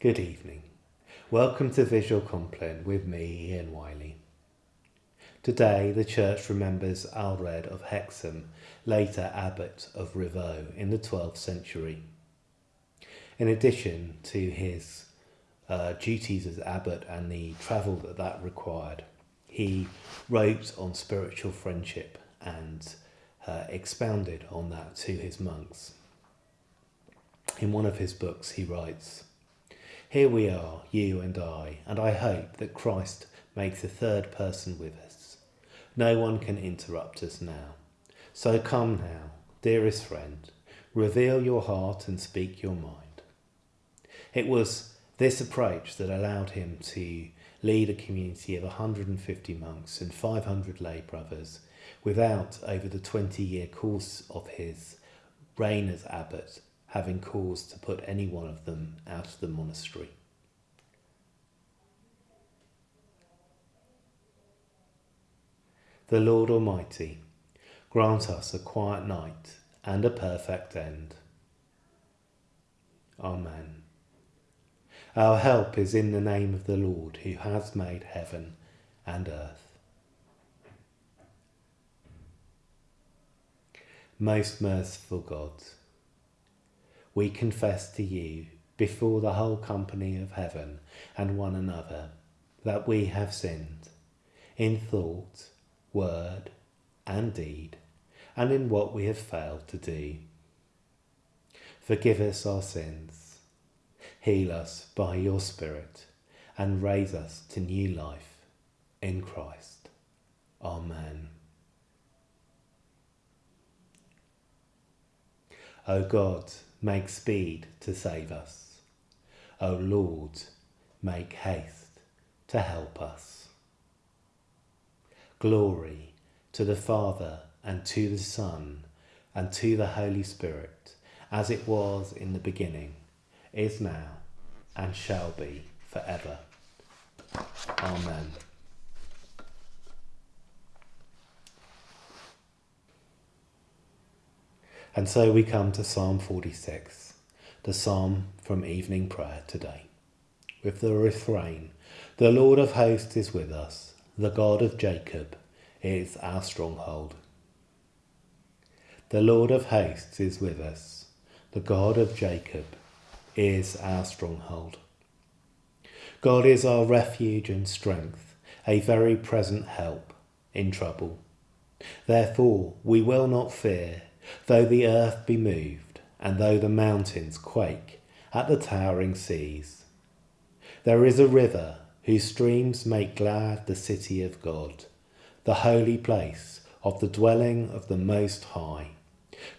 Good evening. Welcome to Visual Compline with me, Ian Wiley. Today, the church remembers Aelred of Hexham, later abbot of Rievaulx in the 12th century. In addition to his uh, duties as abbot and the travel that that required, he wrote on spiritual friendship and uh, expounded on that to his monks. In one of his books, he writes, Here we are, you and I, and I hope that Christ makes a third person with us. No one can interrupt us now. So come now, dearest friend, reveal your heart and speak your mind. It was this approach that allowed him to lead a community of 150 monks and 500 lay brothers without, over the 20 year course of his reign as abbot, having cause to put any one of them out of the monastery. The Lord Almighty grant us a quiet night and a perfect end. Amen. Our help is in the name of the Lord who has made heaven and earth. Most merciful God, we confess to you before the whole company of heaven and one another that we have sinned in thought, word, and deed, and in what we have failed to do. Forgive us our sins, heal us by your Spirit, and raise us to new life in Christ. Amen. O God, make speed to save us. O Lord, make haste to help us. Glory to the Father and to the Son and to the Holy Spirit, as it was in the beginning, is now, and shall be forever. Amen. And so we come to Psalm 46, the psalm from evening prayer today, with the refrain The Lord of hosts is with us, the God of Jacob is our stronghold. The Lord of hosts is with us, the God of Jacob is our stronghold. God is our refuge and strength, a very present help in trouble. Therefore we will not fear though the earth be moved, and though the mountains quake at the towering seas. There is a river whose streams make glad the city of God, the holy place of the dwelling of the Most High.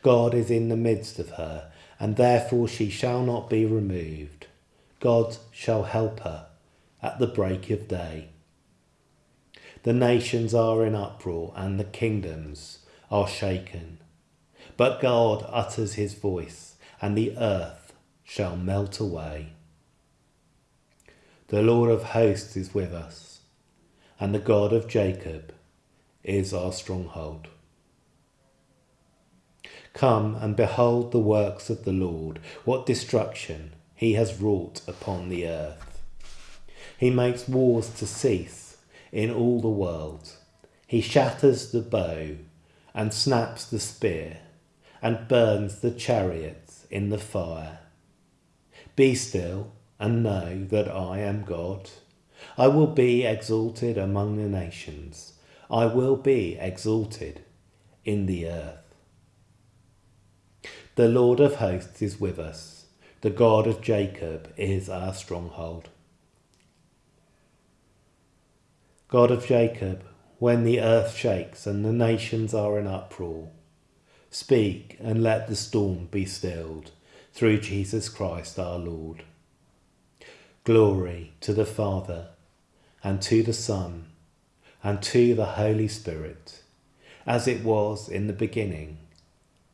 God is in the midst of her, and therefore she shall not be removed. God shall help her at the break of day. The nations are in uproar, and the kingdoms are shaken. But God utters his voice, and the earth shall melt away. The Lord of hosts is with us, and the God of Jacob is our stronghold. Come and behold the works of the Lord, what destruction he has wrought upon the earth. He makes wars to cease in all the world. He shatters the bow and snaps the spear and burns the chariots in the fire. Be still and know that I am God. I will be exalted among the nations. I will be exalted in the earth. The Lord of hosts is with us. The God of Jacob is our stronghold. God of Jacob, when the earth shakes and the nations are in uproar, Speak and let the storm be stilled through Jesus Christ our Lord. Glory to the Father and to the Son and to the Holy Spirit, as it was in the beginning,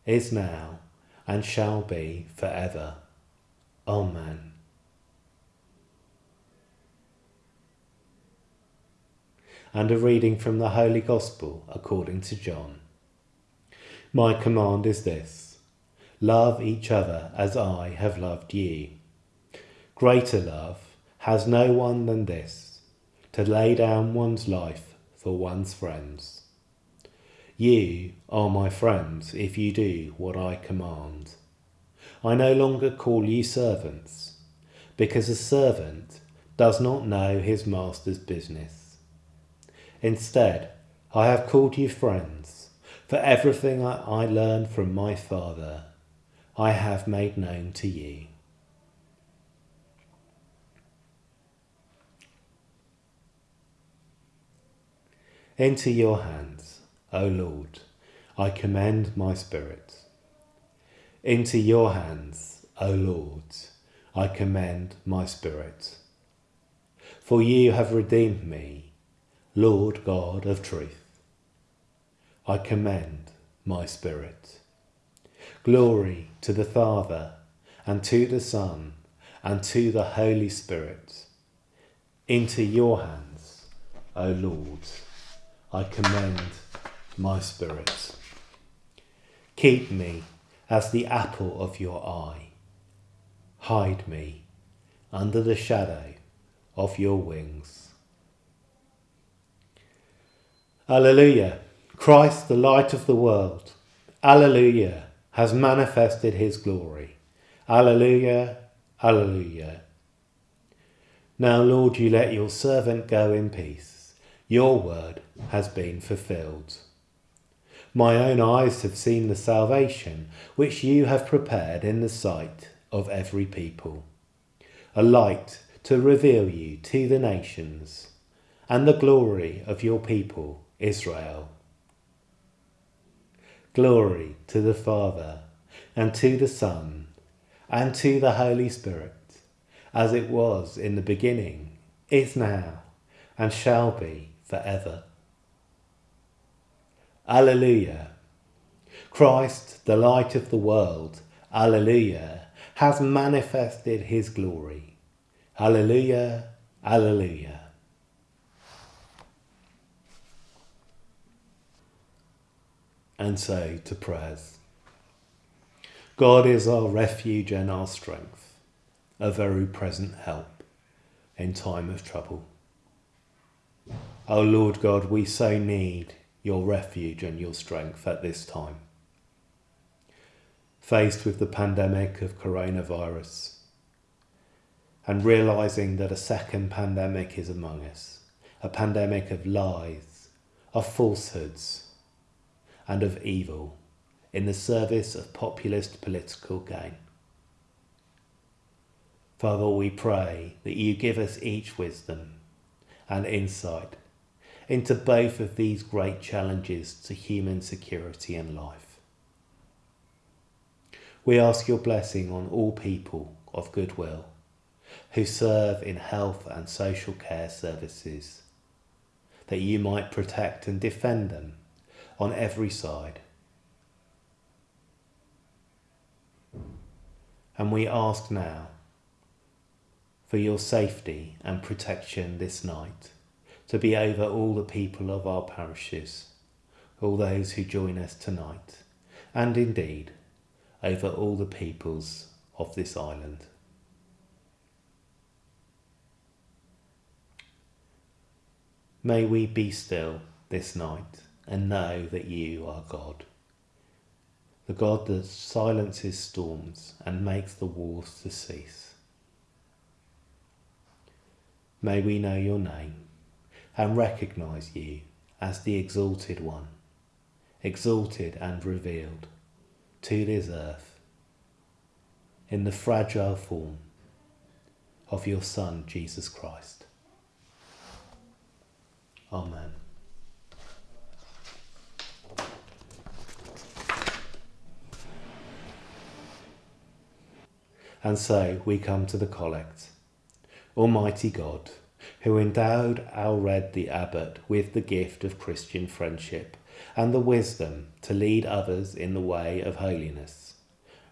is now, and shall be for ever. Amen. And a reading from the Holy Gospel according to John. My command is this love each other as I have loved ye. Greater love has no one than this, to lay down one's life for one's friends. You are my friends if you do what I command. I no longer call you servants, because a servant does not know his master's business. Instead, I have called you friends, for everything I learned from my Father I have made known to you. Into your hands, O Lord, I commend my spirit. Into your hands, O Lord, I commend my spirit. For you have redeemed me, Lord God of truth. I commend my spirit. Glory to the Father, and to the Son, and to the Holy Spirit. Into your hands, O Lord, I commend my spirit. Keep me as the apple of your eye. Hide me under the shadow of your wings. Alleluia! Christ, the light of the world, Alleluia, has manifested his glory. Alleluia, Alleluia. Now, Lord, you let your servant go in peace. Your word has been fulfilled. My own eyes have seen the salvation which you have prepared in the sight of every people, a light to reveal you to the nations, and the glory of your people, Israel. Glory to the Father, and to the Son, and to the Holy Spirit, as it was in the beginning, is now, and shall be forever. Alleluia. Christ, the light of the world, Alleluia, has manifested his glory. Alleluia, Alleluia. And say to prayers. God is our refuge and our strength, a very present help in time of trouble. O Lord God, we so need your refuge and your strength at this time. Faced with the pandemic of coronavirus and realizing that a second pandemic is among us, a pandemic of lies, of falsehoods, and of evil in the service of populist political gain. Father, we pray that you give us each wisdom and insight into both of these great challenges to human security and life. We ask your blessing on all people of goodwill who serve in health and social care services, that you might protect and defend them on every side. And we ask now for your safety and protection this night to be over all the people of our parishes, all those who join us tonight, and indeed over all the peoples of this island. May we be still this night and know that you are God. The God that silences storms and makes the wars to cease. May we know your name and recognize you as the exalted one, exalted and revealed to this earth in the fragile form of your Son, Jesus Christ. Amen. And so we come to the collect. Almighty God, who endowed Aelred the Abbot with the gift of Christian friendship and the wisdom to lead others in the way of holiness,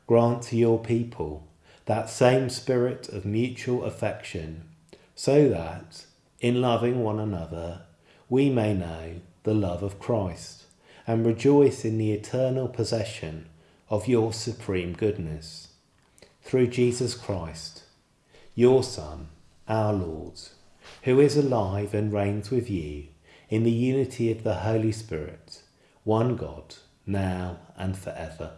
grant to your people that same spirit of mutual affection, so that, in loving one another, we may know the love of Christ and rejoice in the eternal possession of your supreme goodness through Jesus Christ, your Son, our Lord, who is alive and reigns with you in the unity of the Holy Spirit, one God, now and forever.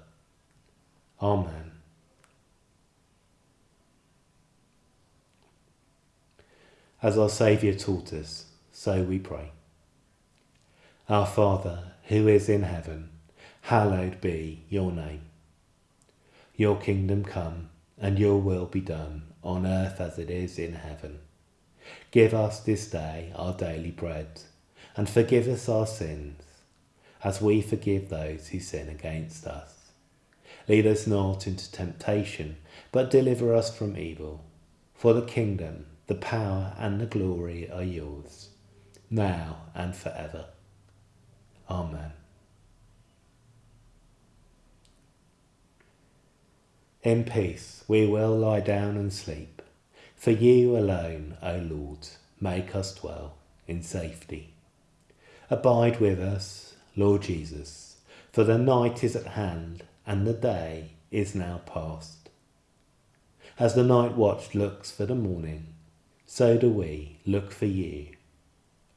Amen. As our Saviour taught us, so we pray. Our Father, who is in heaven, hallowed be your name. Your kingdom come, and your will be done, on earth as it is in heaven. Give us this day our daily bread, and forgive us our sins, as we forgive those who sin against us. Lead us not into temptation, but deliver us from evil. For the kingdom, the power, and the glory are yours, now and forever. Amen. In peace we will lie down and sleep, for you alone, O Lord, make us dwell in safety. Abide with us, Lord Jesus, for the night is at hand and the day is now past. As the night watch looks for the morning, so do we look for you,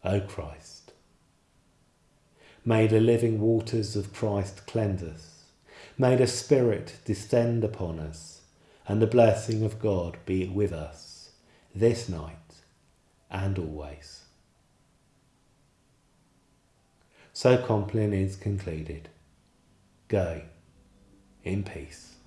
O Christ. May the living waters of Christ cleanse us. May the Spirit descend upon us, and the blessing of God be with us this night and always. So Compline is concluded. Go in peace.